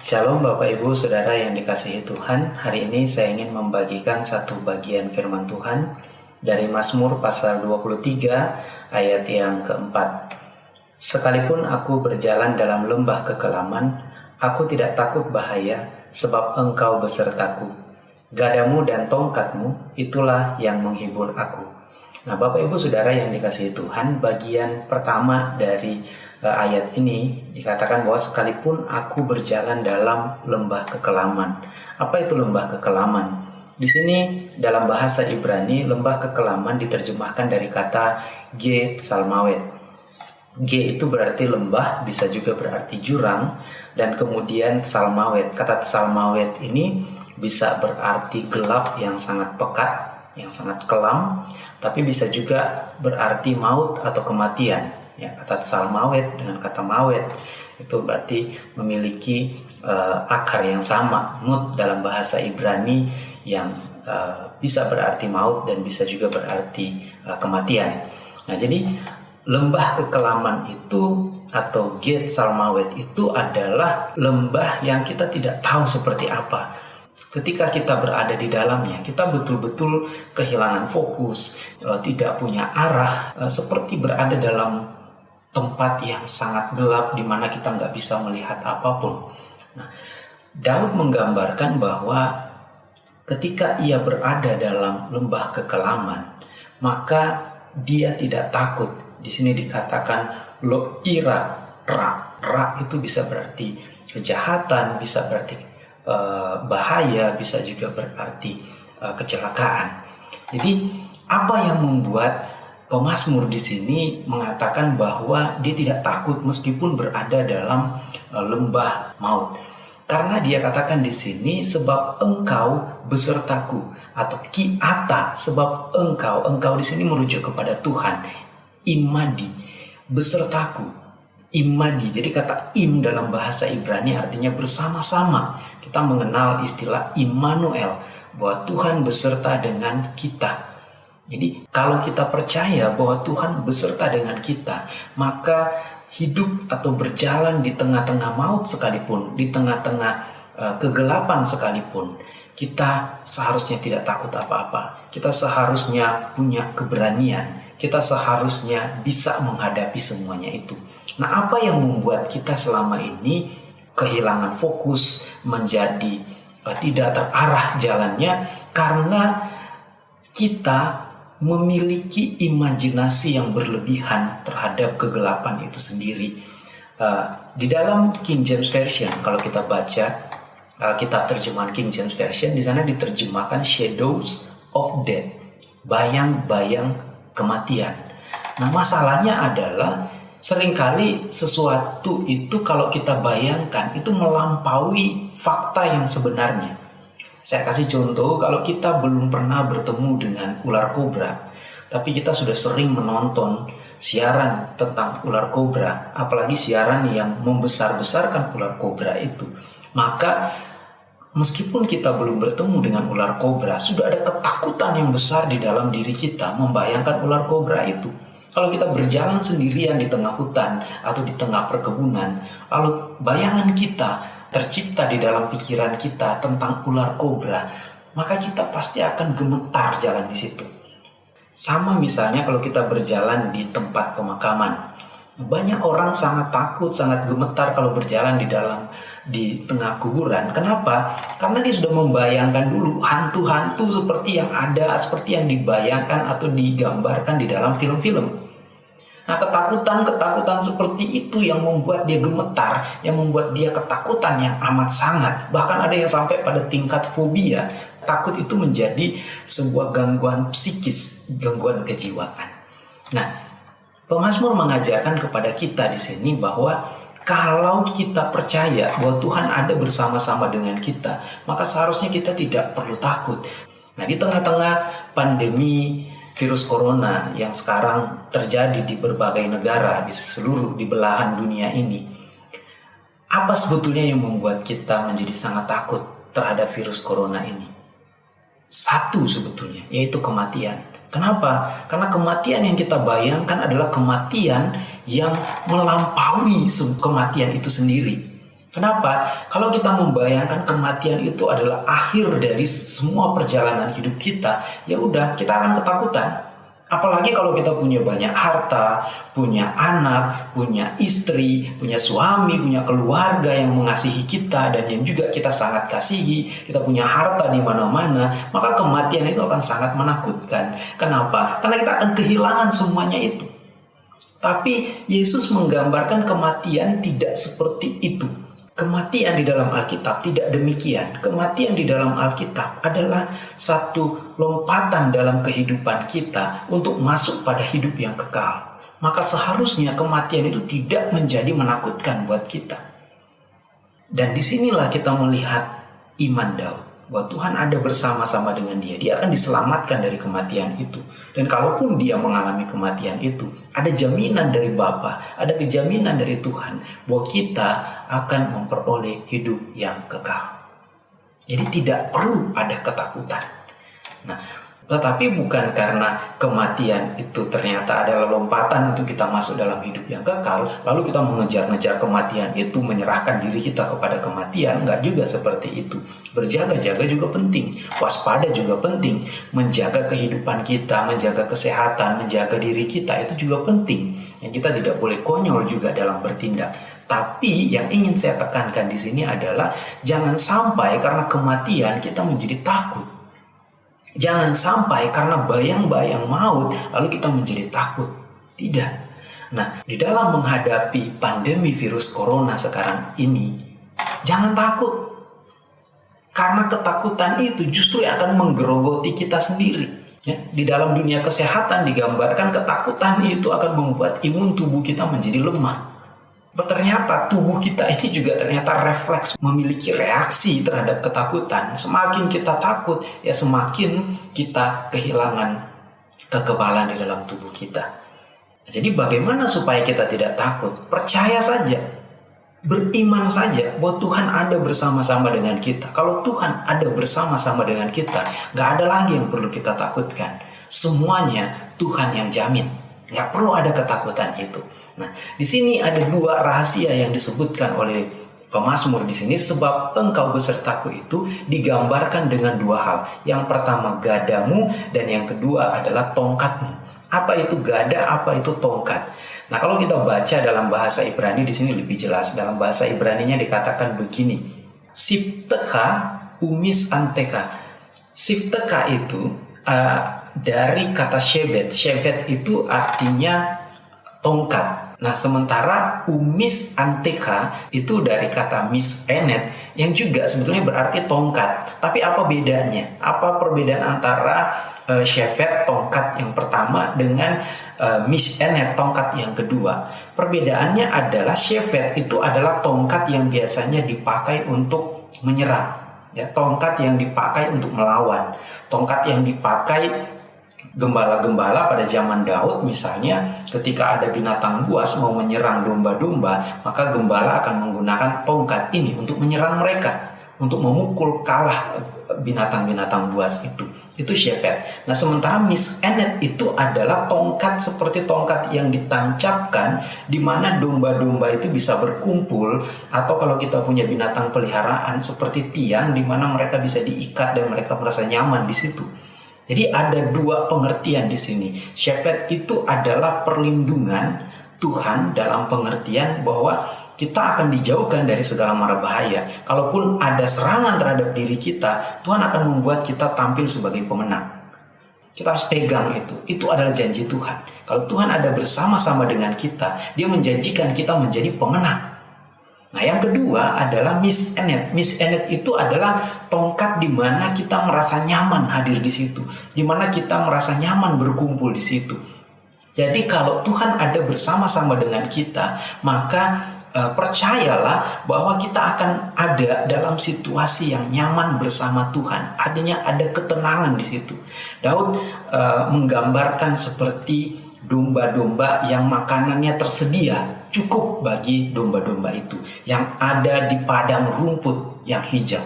Shalom Bapak Ibu Saudara yang dikasihi Tuhan. Hari ini saya ingin membagikan satu bagian firman Tuhan Dari Mazmur pasal 23 ayat yang keempat. Sekalipun aku berjalan dalam lembah kekelaman Aku tidak takut bahaya sebab engkau besertaku. Gadamu dan tongkatmu itulah yang menghibur aku Nah Bapak Ibu Saudara yang dikasihi Tuhan Bagian pertama dari ayat ini dikatakan bahwa sekalipun aku berjalan dalam lembah kekelaman. Apa itu lembah kekelaman? Di sini dalam bahasa Ibrani lembah kekelaman diterjemahkan dari kata G Salmawet. G itu berarti lembah, bisa juga berarti jurang, dan kemudian salmawet. Kata salmawet ini bisa berarti gelap yang sangat pekat, yang sangat kelam, tapi bisa juga berarti maut atau kematian. Ya kata salmawet dengan kata mawet itu berarti memiliki uh, akar yang sama mut dalam bahasa Ibrani yang uh, bisa berarti maut dan bisa juga berarti uh, kematian. Nah jadi lembah kekelaman itu atau gate salmawet itu adalah lembah yang kita tidak tahu seperti apa ketika kita berada di dalamnya, kita betul-betul kehilangan fokus, tidak punya arah, seperti berada dalam tempat yang sangat gelap di mana kita nggak bisa melihat apa pun. Nah, Daud menggambarkan bahwa ketika ia berada dalam lembah kekelaman, maka dia tidak takut. Di sini dikatakan lo ira ra. Ra itu bisa berarti kejahatan, bisa berarti uh, bahaya, bisa juga berarti uh, kecelakaan. Jadi apa yang membuat Pemasmur di sini mengatakan bahwa dia tidak takut meskipun berada dalam e, lembah maut. Karena dia katakan di sini sebab engkau besertaku atau kiata sebab engkau engkau di sini merujuk kepada Tuhan imadi besertaku imadi jadi kata im dalam bahasa Ibrani artinya bersama-sama kita mengenal istilah Immanuel bahwa Tuhan beserta dengan kita jadi kalau kita percaya bahwa Tuhan beserta dengan kita, maka hidup atau berjalan di tengah-tengah maut sekalipun, di tengah-tengah uh, kegelapan sekalipun, kita seharusnya tidak takut apa-apa. Kita seharusnya punya keberanian. Kita seharusnya bisa menghadapi semuanya itu. Nah, apa yang membuat kita selama ini kehilangan fokus, menjadi uh, tidak terarah jalannya karena kita memiliki imajinasi yang berlebihan terhadap kegelapan itu sendiri. Uh, di dalam King James Version, kalau kita baca uh, kitab terjemahan King James Version, di sana diterjemahkan shadows of death, bayang-bayang kematian. Nah, masalahnya adalah sering kali sesuatu itu kalau kita bayangkan itu melampaui fakta yang sebenarnya. Saya kasih contoh, kalau kita belum pernah bertemu dengan ular kobra, tapi kita sudah sering menonton siaran tentang ular kobra, apalagi siaran yang membesar-besarkan ular kobra itu, maka meskipun kita belum bertemu dengan ular kobra, sudah ada ketakutan yang besar di dalam diri kita membayangkan ular kobra itu. Kalau kita berjalan sendirian di tengah hutan atau di tengah perkebunan, lalu bayangan kita tercipta di dalam pikiran kita tentang ular kobra, maka kita pasti akan gemetar jalan di situ. Sama misalnya kalau kita berjalan di tempat pemakaman. Banyak orang sangat takut, sangat gemetar kalau berjalan di dalam di tengah kuburan. Kenapa? Karena dia sudah membayangkan dulu hantu-hantu seperti yang ada, seperti yang dibayangkan atau digambarkan di dalam film-film. Nah ketakutan-ketakutan seperti itu yang membuat dia gemetar, yang membuat dia ketakutan yang amat sangat. Bahkan ada yang sampai pada tingkat fobia. Takut itu menjadi sebuah gangguan psikis, gangguan kejiwaan. Nah, Pemasmur mengajarkan kepada kita di sini bahwa kalau kita percaya bahwa Tuhan ada bersama-sama dengan kita, maka seharusnya kita tidak perlu takut. Nah, di tengah-tengah pandemi virus corona yang sekarang terjadi di berbagai negara di seluruh di belahan dunia ini apa sebetulnya yang membuat kita menjadi sangat takut terhadap virus corona ini satu sebetulnya yaitu kematian kenapa karena kematian yang kita bayangkan adalah kematian yang melampaui kematian itu sendiri Kenapa? Kalau kita membayangkan kematian itu adalah akhir dari semua perjalanan hidup kita, ya udah kita akan ketakutan. Apalagi kalau kita punya banyak harta, punya anak, punya istri, punya suami, punya keluarga yang mengasihi kita dan yang juga kita sangat kasihi, kita punya harta di mana-mana, maka kematian itu akan sangat menakutkan. Kenapa? Karena kita akan kehilangan semuanya itu. Tapi Yesus menggambarkan kematian tidak seperti itu. Kematian di dalam Alkitab tidak demikian. Kematian di dalam Alkitab adalah satu lompatan dalam kehidupan kita untuk masuk pada hidup yang kekal. Maka seharusnya kematian itu tidak menjadi menakutkan buat kita. Dan di sinilah kita melihat iman Daud bahwa Tuhan ada bersama-sama dengan dia. Dia akan diselamatkan dari kematian itu. Dan kalaupun dia mengalami kematian itu, ada jaminan dari Bapa, ada kejaminan dari Tuhan bahwa kita akan memperoleh hidup yang kekal. Jadi tidak perlu ada ketakutan. Nah, tetapi bukan karena kematian itu ternyata adalah lompatan untuk kita masuk dalam hidup yang kekal, lalu kita mengejar-ngejar kematian itu, menyerahkan diri kita kepada kematian, enggak juga seperti itu. Berjaga-jaga juga penting, waspada juga penting, menjaga kehidupan kita, menjaga kesehatan, menjaga diri kita itu juga penting. Yang kita tidak boleh konyol juga dalam bertindak. Tapi yang ingin saya tekankan di sini adalah jangan sampai karena kematian kita menjadi takut Jangan sampai karena bayang-bayang maut lalu kita menjadi takut. Tidak. Nah, di dalam menghadapi pandemi virus corona sekarang ini, jangan takut. Karena ketakutan itu justru akan menggerogoti kita sendiri. Ya, di dalam dunia kesehatan digambarkan ketakutan itu akan membuat imun tubuh kita menjadi lemah ternyata tubuh kita ini juga ternyata refleks memiliki reaksi terhadap ketakutan. Semakin kita takut, ya semakin kita kehilangan kekebalan di dalam tubuh kita. Jadi bagaimana supaya kita tidak takut? Percaya saja, beriman saja bahwa Tuhan ada bersama-sama dengan kita. Kalau Tuhan ada bersama-sama dengan kita, nggak ada lagi yang perlu kita takutkan. Semuanya Tuhan yang jamin. Nggak perlu ada ketakutan itu. Nah, di sini ada dua rahasia yang disebutkan oleh pemazmur di sini sebab engkau besertaku itu digambarkan dengan dua hal. Yang pertama gadamu dan yang kedua adalah tongkatmu. Apa itu gada, apa itu tongkat? Nah, kalau kita baca dalam bahasa Ibrani di sini lebih jelas. Dalam bahasa Ibrani-nya dikatakan begini. Sipteha umis anteka. Sipteka itu uh, dari kata shevet. Shevet itu artinya tongkat. Nah, sementara umis anteka itu dari kata mis enet yang juga sebetulnya berarti tongkat. Tapi apa bedanya? Apa perbedaan antara uh, shevet tongkat yang pertama dengan uh, mis enet tongkat yang kedua? Perbedaannya adalah shevet itu adalah tongkat yang biasanya dipakai untuk menyerang ya tongkat yang dipakai untuk melawan. Tongkat yang dipakai gembala-gembala pada zaman Daud misalnya ketika ada binatang buas mau menyerang domba-domba maka gembala akan menggunakan tongkat ini untuk menyerang mereka untuk memukul kalah binatang-binatang buas itu itu shepherd. Nah sementara Miss Enet itu adalah tongkat seperti tongkat yang ditancapkan di mana domba-domba itu bisa berkumpul atau kalau kita punya binatang peliharaan seperti tiang di mana mereka bisa diikat dan mereka merasa nyaman di situ. Jadi ada dua pengertian di sini. Syafat itu adalah perlindungan Tuhan dalam pengertian bahwa kita akan dijauhkan dari segala mara bahaya. Kalaupun ada serangan terhadap diri kita, Tuhan akan membuat kita tampil sebagai pemenang. Kita harus pegang itu. Itu adalah janji Tuhan. Kalau Tuhan ada bersama-sama dengan kita, Dia menjanjikan kita menjadi pemenang. Nah, yang kedua adalah Miss Enet. Miss Enet itu adalah tongkat di mana kita merasa nyaman hadir di situ, di mana kita merasa nyaman berkumpul di situ. Jadi kalau Tuhan ada bersama-sama dengan kita, maka uh, percayalah bahwa kita akan ada dalam situasi yang nyaman bersama Tuhan. Artinya ada ketenangan di situ. Daud uh, menggambarkan seperti domba-domba yang makanannya tersedia cukup bagi domba-domba itu yang ada di padang rumput yang hijau.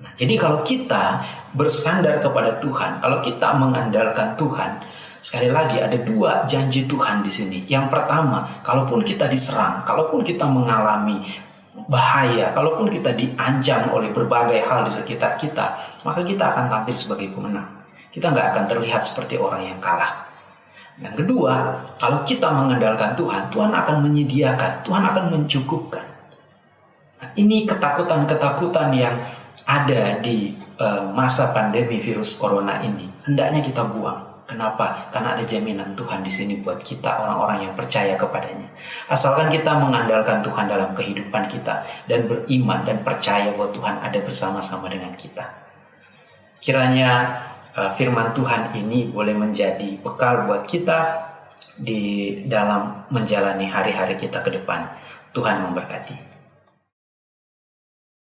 Nah, jadi kalau kita bersandar kepada Tuhan, kalau kita mengandalkan Tuhan, sekali lagi ada dua janji Tuhan di sini. Yang pertama, kalaupun kita diserang, kalaupun kita mengalami bahaya, kalaupun kita diancam oleh berbagai hal di sekitar kita, maka kita akan tampil sebagai pemenang. Kita nggak akan terlihat seperti orang yang kalah. Yang kedua, kalau kita mengandalkan Tuhan, Tuhan akan menyediakan, Tuhan akan mencukupkan. Nah, ini ketakutan-ketakutan yang ada di uh, masa pandemi virus corona ini, hendaknya kita buang. Kenapa? Karena ada jaminan Tuhan di sini buat kita orang-orang yang percaya kepadanya. Asalkan kita mengandalkan Tuhan dalam kehidupan kita dan beriman dan percaya bahwa Tuhan ada bersama-sama dengan kita. Kiranya uh, firman Tuhan ini boleh menjadi bekal buat kita di dalam menjalani hari-hari kita ke depan. Tuhan memberkati.